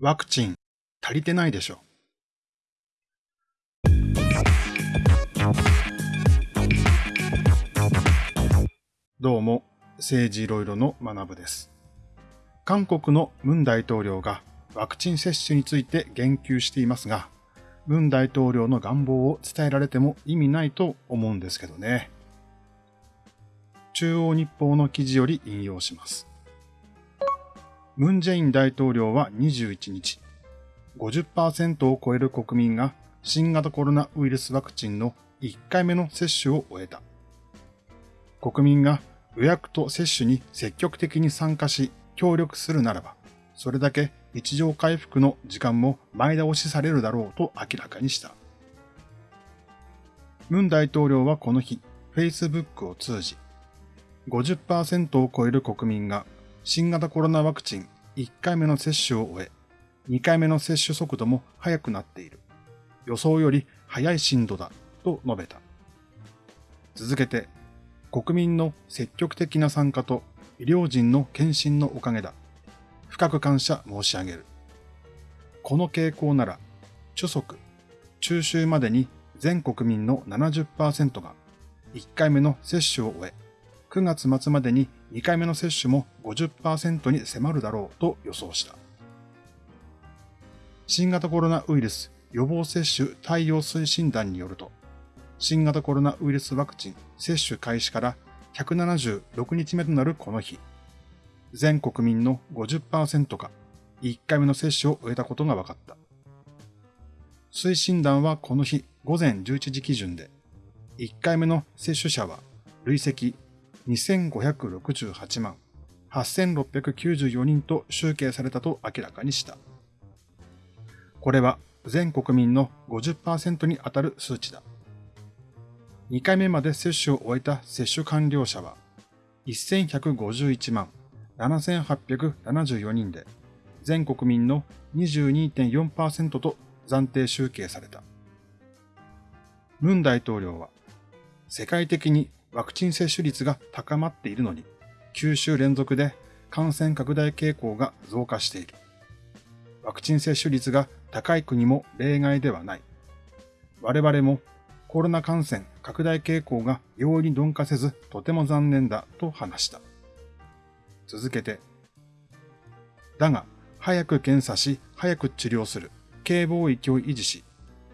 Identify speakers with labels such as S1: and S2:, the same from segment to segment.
S1: ワクチン足りてないでしょ。どうも、政治いろいろの学部です。韓国のムン大統領がワクチン接種について言及していますが、ムン大統領の願望を伝えられても意味ないと思うんですけどね。中央日報の記事より引用します。ムン・ジェイン大統領は21日、50%を超える国民が新型コロナウイルスワクチンの1回目の接種を終えた。国民が予約と接種に積極的に参加し協力するならば、それだけ日常回復の時間も前倒しされるだろうと明らかにした。ムン大統領はこの日、Facebook を通じ、50%を超える国民が新型コロナワクチン1回目の接種を終え、2回目の接種速度も速くなっている。予想より速い進度だ、と述べた。続けて、国民の積極的な参加と医療人の献身のおかげだ。深く感謝申し上げる。この傾向なら、初速、中秋までに全国民の70%が1回目の接種を終え、9月末までに2回目の接種も50%に迫るだろうと予想した。新型コロナウイルス予防接種対応推進団によると、新型コロナウイルスワクチン接種開始から176日目となるこの日、全国民の50%が1回目の接種を終えたことが分かった。推進団はこの日午前11時基準で、1回目の接種者は累積2568万8694人と集計されたと明らかにした。これは全国民の50%に当たる数値だ。2回目まで接種を終えた接種完了者は1151万7874人で全国民の22.4%と暫定集計された。ムン大統領は世界的にワクチン接種率が高まっているのに、9週連続で感染拡大傾向が増加している。ワクチン接種率が高い国も例外ではない。我々もコロナ感染拡大傾向が容易に鈍化せずとても残念だと話した。続けて、だが、早く検査し、早く治療する、警防域を維持し、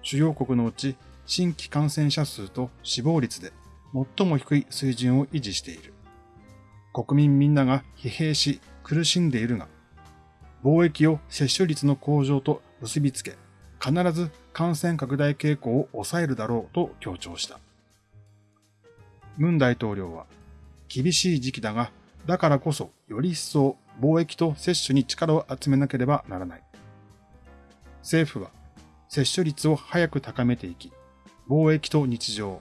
S1: 主要国のうち新規感染者数と死亡率で最も低い水準を維持している。国民みんなが疲弊し苦しんでいるが、貿易を接種率の向上と結びつけ、必ず感染拡大傾向を抑えるだろうと強調した。ムン大統領は、厳しい時期だが、だからこそより一層貿易と接種に力を集めなければならない。政府は接種率を早く高めていき、貿易と日常、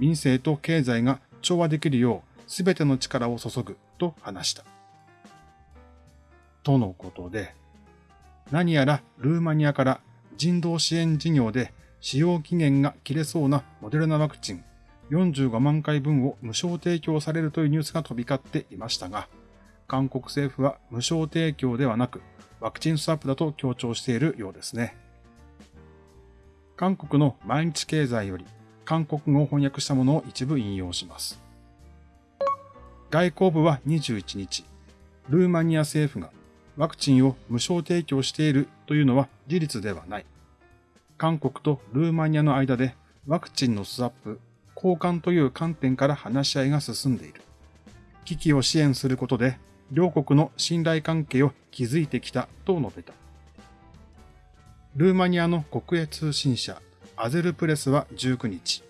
S1: 民生と経済が調和できるよう全ての力を注ぐと話した。とのことで、何やらルーマニアから人道支援事業で使用期限が切れそうなモデルナワクチン45万回分を無償提供されるというニュースが飛び交っていましたが、韓国政府は無償提供ではなくワクチンスワップだと強調しているようですね。韓国の毎日経済より韓国語を翻訳したものを一部引用します。外交部は21日、ルーマニア政府がワクチンを無償提供しているというのは事実ではない。韓国とルーマニアの間でワクチンのスワップ、交換という観点から話し合いが進んでいる。危機を支援することで両国の信頼関係を築いてきたと述べた。ルーマニアの国営通信社アゼルプレスは19日、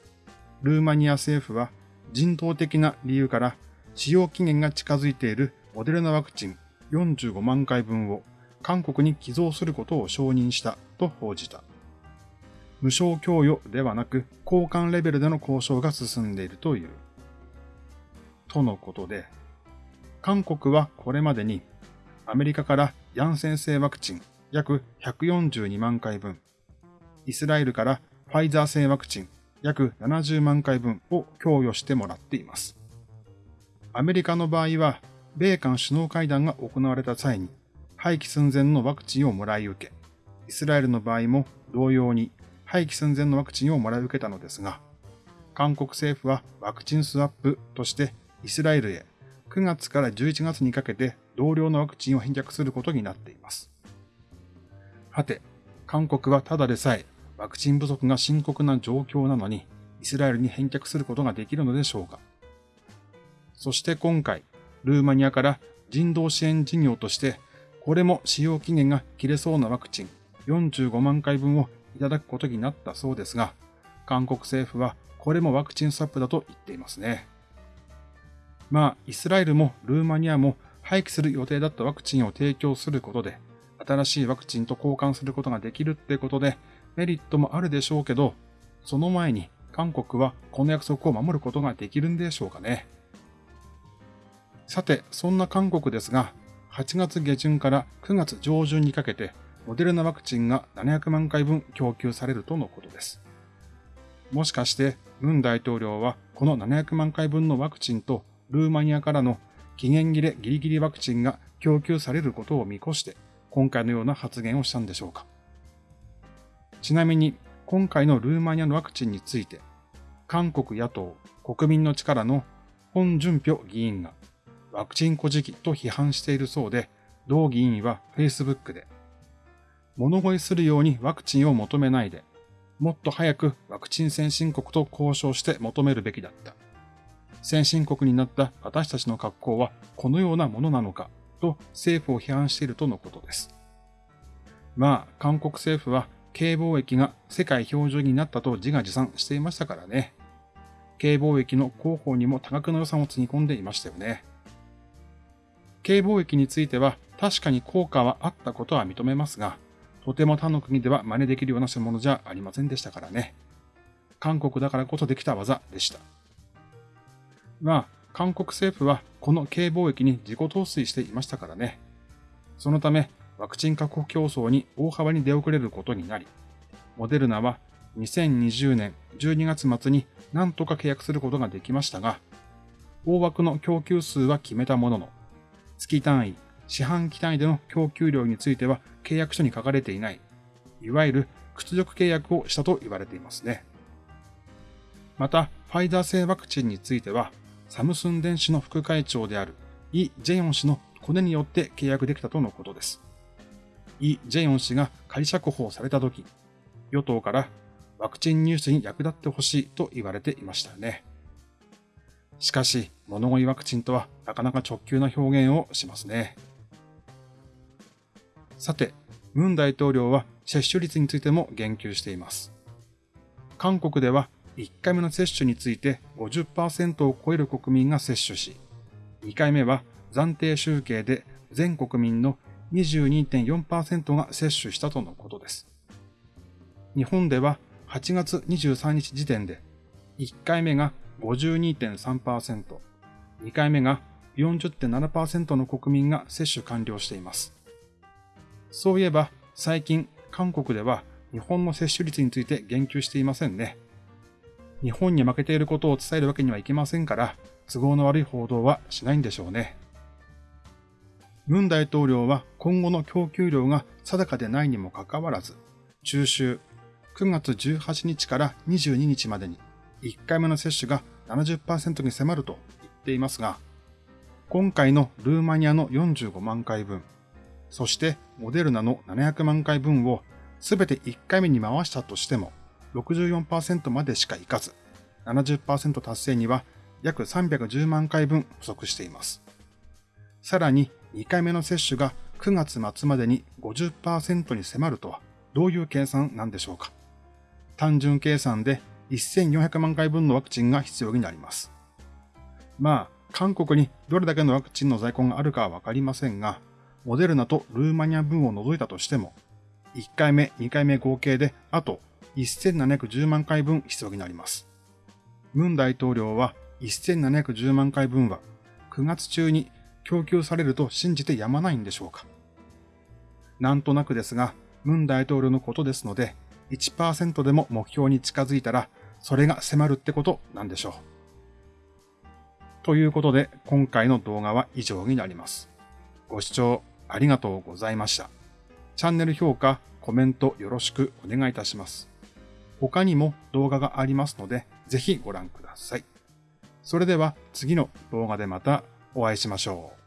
S1: ルーマニア政府は人道的な理由から使用期限が近づいているモデルナワクチン45万回分を韓国に寄贈することを承認したと報じた。無償供与ではなく交換レベルでの交渉が進んでいるという。とのことで、韓国はこれまでにアメリカからヤンセン製ワクチン約142万回分、イスラエルからファイザー製ワクチン約70万回分を供与してもらっています。アメリカの場合は、米韓首脳会談が行われた際に、廃棄寸前のワクチンをもらい受け、イスラエルの場合も同様に廃棄寸前のワクチンをもらい受けたのですが、韓国政府はワクチンスワップとしてイスラエルへ9月から11月にかけて同量のワクチンを返却することになっています。はて、韓国はただでさえワクチン不足が深刻な状況なのに、イスラエルに返却することができるのでしょうか。そして今回、ルーマニアから人道支援事業として、これも使用期限が切れそうなワクチン45万回分をいただくことになったそうですが、韓国政府はこれもワクチンスワップだと言っていますね。まあ、イスラエルもルーマニアも廃棄する予定だったワクチンを提供することで、新しいワクチンと交換することができるってことで、メリットもあるでしょうけど、その前に韓国はこの約束を守ることができるんでしょうかね。さて、そんな韓国ですが、8月下旬から9月上旬にかけて、モデルナワクチンが700万回分供給されるとのことです。もしかして、ムン大統領はこの700万回分のワクチンとルーマニアからの期限切れギリギリワクチンが供給されることを見越して、今回のような発言をしたんでしょうか。ちなみに、今回のルーマニアのワクチンについて、韓国野党国民の力のホン・ジュンピョ議員がワクチン孤児期と批判しているそうで、同議員は Facebook で、物乞いするようにワクチンを求めないで、もっと早くワクチン先進国と交渉して求めるべきだった。先進国になった私たちの格好はこのようなものなのかと政府を批判しているとのことです。まあ、韓国政府は軽貿易が世界標準になったと自画自賛していましたからね。軽貿易の広報にも多額の予算をつぎ込んでいましたよね。軽貿易については確かに効果はあったことは認めますが、とても他の国では真似できるようなものじゃありませんでしたからね。韓国だからこそできた技でした。が、韓国政府はこの軽貿易に自己投資していましたからね。そのため、ワクチン確保競争に大幅に出遅れることになり、モデルナは2020年12月末に何とか契約することができましたが、大枠の供給数は決めたものの、月単位、四半期単位での供給量については契約書に書かれていない、いわゆる屈辱契約をしたと言われていますね。また、ファイザー製ワクチンについては、サムスン電子の副会長であるイ・ジェヨン氏のコネによって契約できたとのことです。イ・ジェヨン氏が仮釈放された時、与党からワクチン入手に役立ってほしいと言われていましたね。しかし、物乞いワクチンとはなかなか直球な表現をしますね。さて、ムン大統領は接種率についても言及しています。韓国では1回目の接種について50%を超える国民が接種し、2回目は暫定集計で全国民の22.4%が接種したとのことです。日本では8月23日時点で1回目が52.3%、2回目が40.7%の国民が接種完了しています。そういえば最近韓国では日本の接種率について言及していませんね。日本に負けていることを伝えるわけにはいきませんから、都合の悪い報道はしないんでしょうね。ムン大統領は今後の供給量が定かでないにもかかわらず、中秋9月18日から22日までに1回目の接種が70%に迫ると言っていますが、今回のルーマニアの45万回分、そしてモデルナの700万回分をすべて1回目に回したとしても、64%までしかいかず、70%達成には約310万回分不足しています。さらに2回目の接種が9月末までに50%に迫るとはどういう計算なんでしょうか単純計算で1400万回分のワクチンが必要になります。まあ、韓国にどれだけのワクチンの在庫があるかはわかりませんが、モデルナとルーマニア分を除いたとしても、1回目、2回目合計であと1710万回分必要になります。ムン大統領は1710万回分は9月中に供給されると信じてやまないんでしょうか。なんとなくですが、ムン大統領のことですので、1%でも目標に近づいたら、それが迫るってことなんでしょう。ということで、今回の動画は以上になります。ご視聴ありがとうございました。チャンネル評価、コメントよろしくお願いいたします。他にも動画がありますので、ぜひご覧ください。それでは次の動画でまたお会いしましょう。